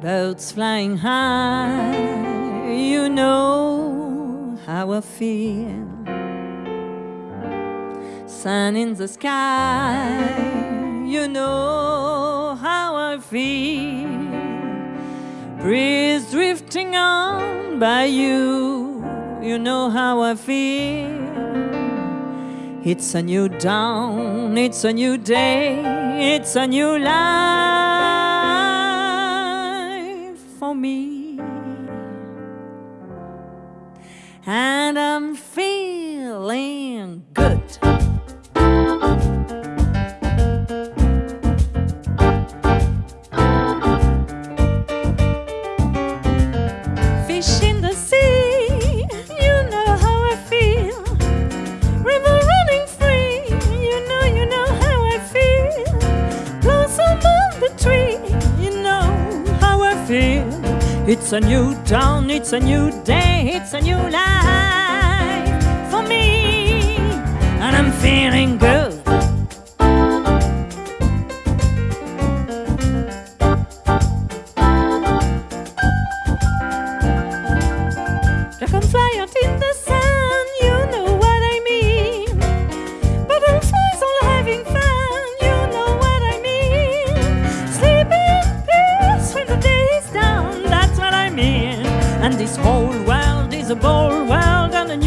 Birds flying high, you know how I feel. Sun in the sky, you know how I feel. Breeze drifting on by you, you know how I feel. It's a new dawn, it's a new day, it's a new life for me. And I'm feeling It's a new dawn, it's a new day, it's a new life for me, and I'm feeling good. Dragonfly out in the And this whole world is a bold world and a new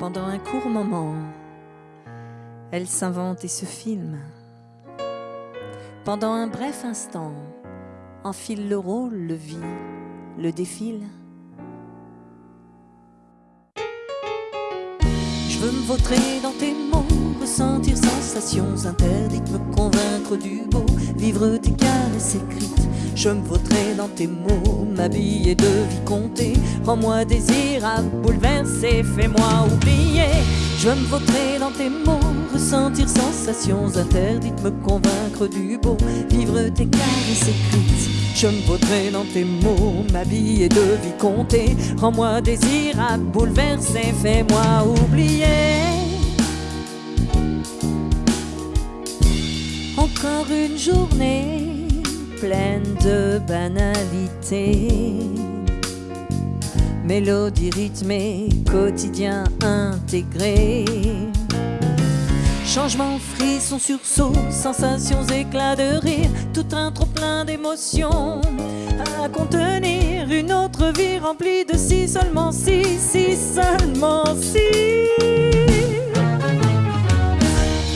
Pendant un court moment, elle s'invente et se filme. Pendant un bref instant, enfile le rôle, le vit, le défile. Je veux me vautrer dans tes ressentir sensations interdites, me convaincre du beau, vivre tes caresses écrites. Je me vautrer dans tes mots, m'habiller de vie comptée, rends-moi désirable, bouleversé, fais-moi oublier. Je me vautrer dans tes mots, ressentir sensations interdites, me convaincre du beau, vivre tes caresses écrites. Je me vautrer dans tes mots, m'habiller de vie comptée, rends-moi désirable, bouleversé, fais-moi oublier. Encore une journée pleine de banalité. Mélodie rythmée, quotidien intégré. Changement, frisson, sursaut, sensations, éclats de rire, tout un trop plein d'émotions à contenir. Une autre vie remplie de si seulement si, si seulement si.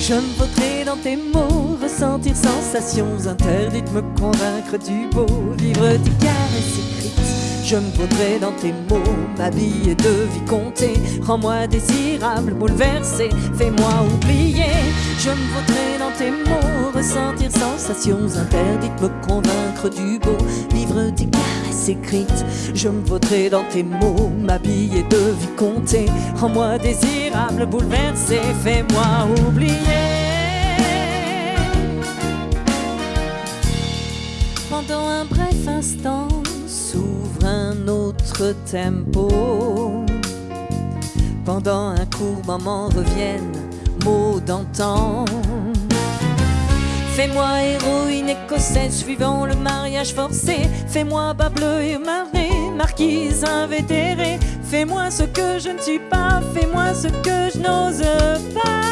Je me vautrer dans tes mots, ressentir sensations interdites, me convaincre du beau, vivre tes caresses écrites. Je me vautrer dans tes mots, m'habiller de vie comptée, rends-moi désirable, bouleversé, fais-moi oublier. Je me vautrer dans tes mots, ressentir sensations interdites, me convaincre du beau, vivre tes caresses écrites. Je me vautrer dans tes mots, m'habiller de vie comptée, rends-moi désirable, bouleversé, fais-moi oublier. Pendant un bref instant s'ouvre un autre tempo. Pendant un court moment reviennent mots d'antan. Fais-moi héroïne écossaise suivant le mariage forcé. Fais-moi bas bleu et marée, marquise invétérée. Fais-moi ce que je ne suis pas, fais-moi ce que je n'ose pas.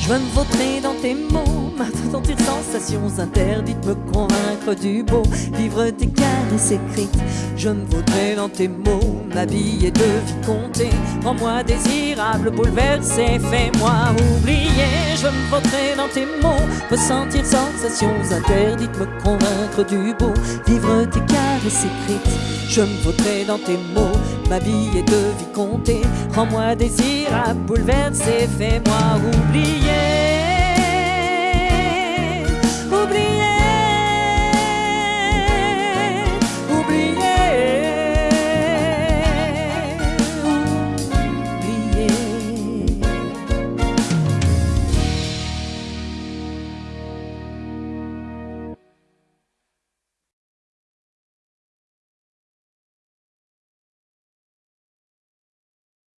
Je veux me vautrer dans tes mots, sentir sensations interdites, me convaincre du beau, vivre tes caresses écrites. Je me vautrer dans tes mots, m'habiller de vie comptée, rends-moi désirable, bouleversé, fais-moi oublier. Je me vautrer dans tes mots, ressentir sensations interdites, me convaincre du beau, vivre tes caresses écrites. Je me vautrer dans tes mots, m'habiller de vie comptée, rends-moi désirable, bouleversé, fais-moi oublier.